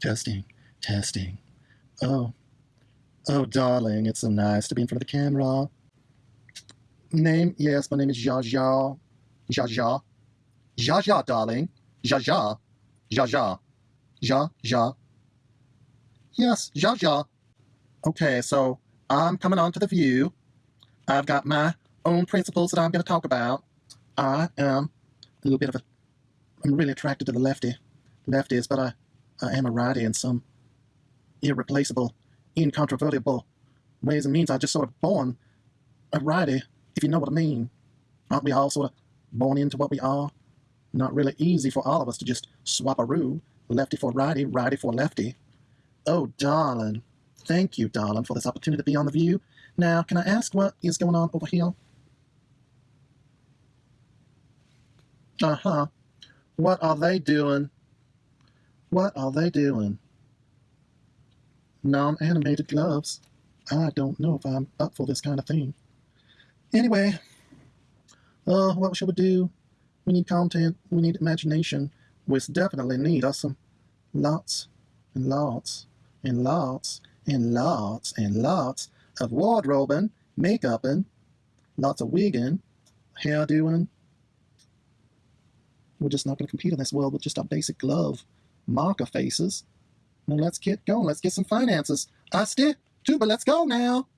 Testing, testing. Oh, oh, darling, it's so nice to be in front of the camera. Name? Yes, my name is Zha Zha. Zha Zha. Zha Zha, darling. Zha Zha. Zha Zha. Zha Zha. Yes, Zha Zha. Okay, so I'm coming on to the view. I've got my own principles that I'm going to talk about. I am a little bit of a. I'm really attracted to the lefty, lefties, but I, I am a righty in some irreplaceable, incontrovertible ways and means. I just sort of born a righty, if you know what I mean. Aren't we all sort of born into what we are? Not really easy for all of us to just swap a roo, lefty for righty, righty for lefty. Oh, darling. Thank you, darling, for this opportunity to be on The View. Now, can I ask what is going on over here? Uh-huh. What are they doing? What are they doing? Non-animated gloves. I don't know if I'm up for this kind of thing. Anyway, uh, what shall we do? We need content. We need imagination. We definitely need us some lots and lots and lots and lots and lots of wardrobing, makeuping, lots of wigging, hair doing. We're just not going to compete in this world with just our basic glove marker faces. Now let's get going. Let's get some finances. I stick, too, but let's go now.